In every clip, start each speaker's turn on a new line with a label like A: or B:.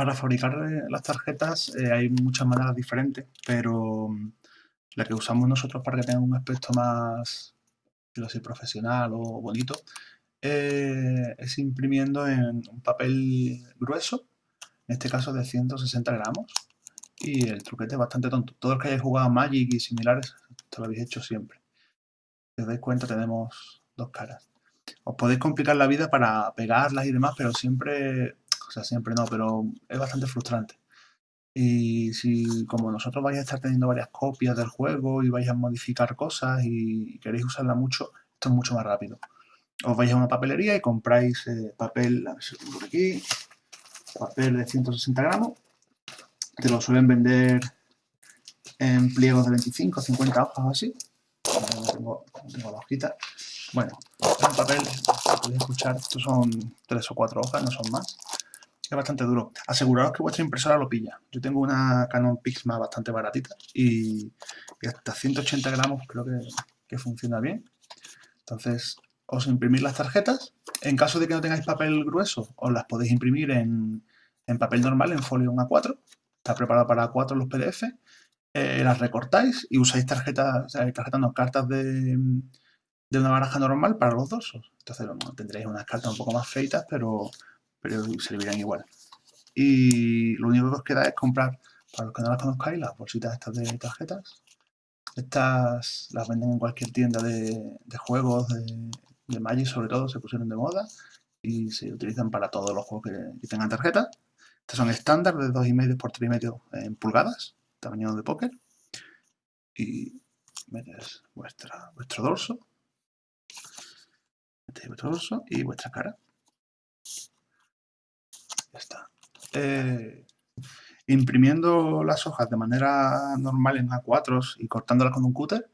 A: Para fabricar eh, las tarjetas eh, hay muchas maneras diferentes, pero mm, la que usamos nosotros para que tenga un aspecto más profesional o bonito eh, es imprimiendo en un papel grueso, en este caso de 160 gramos, y el truquete es bastante tonto. Todos los que hayáis jugado Magic y similares, esto lo habéis hecho siempre. Si os dais cuenta tenemos dos caras. Os podéis complicar la vida para pegarlas y demás, pero siempre o sea, siempre no, pero es bastante frustrante. Y si como nosotros vais a estar teniendo varias copias del juego y vais a modificar cosas y queréis usarla mucho, esto es mucho más rápido. Os vais a una papelería y compráis eh, papel, a ver si por aquí, papel de 160 gramos. Te lo suelen vender en pliegos de 25 o 50 hojas o así. tengo, tengo la hojita. Bueno, un papel, podéis escuchar, estos son tres o cuatro hojas, no son más es bastante duro. Aseguraos que vuestra impresora lo pilla. Yo tengo una Canon Pixma bastante baratita y, hasta 180 gramos creo que, funciona bien. Entonces, os imprimís las tarjetas. En caso de que no tengáis papel grueso, os las podéis imprimir en, papel normal, en folio 1 A4. Está preparado para A4 los PDF. Eh, las recortáis y usáis tarjetas, o sea, tarjetas no, cartas de, una baraja normal para los dorsos. Entonces tendréis unas cartas un poco más feitas, pero pero servirán igual. Y lo único que os queda es comprar, para los que no las conozcáis, las bolsitas estas de tarjetas. Estas las venden en cualquier tienda de, juegos, de, de, Magic sobre todo, se pusieron de moda y se utilizan para todos los juegos que, tengan tarjetas. Estas son estándar de 2,5 por 3,5 en pulgadas, tamaño de póker. Y metes vuestra, vuestro dorso, metéis vuestro dorso y vuestra cara. Ya está. Eh, imprimiendo las hojas de manera normal en A4 y cortándolas con un cúter,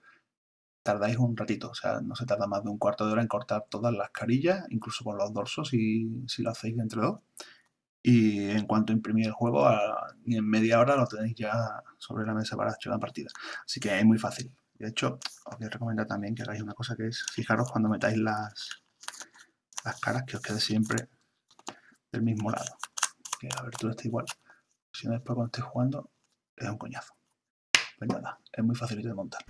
A: tardáis un ratito, o sea, no se tarda más de un cuarto de hora en cortar todas las carillas, incluso con los dorsos si, si lo hacéis entre dos. Y en cuanto imprimir el juego, ni en media hora lo tenéis ya sobre la mesa para hacer la partida. Así que es muy fácil. De hecho, os voy a recomendar también que hagáis una cosa que es, fijaros cuando metáis las, las caras, que os quede siempre del mismo lado. Que la abertura está igual. Si no después cuando estéis jugando es un coñazo. Pues nada, es muy facilito de montar.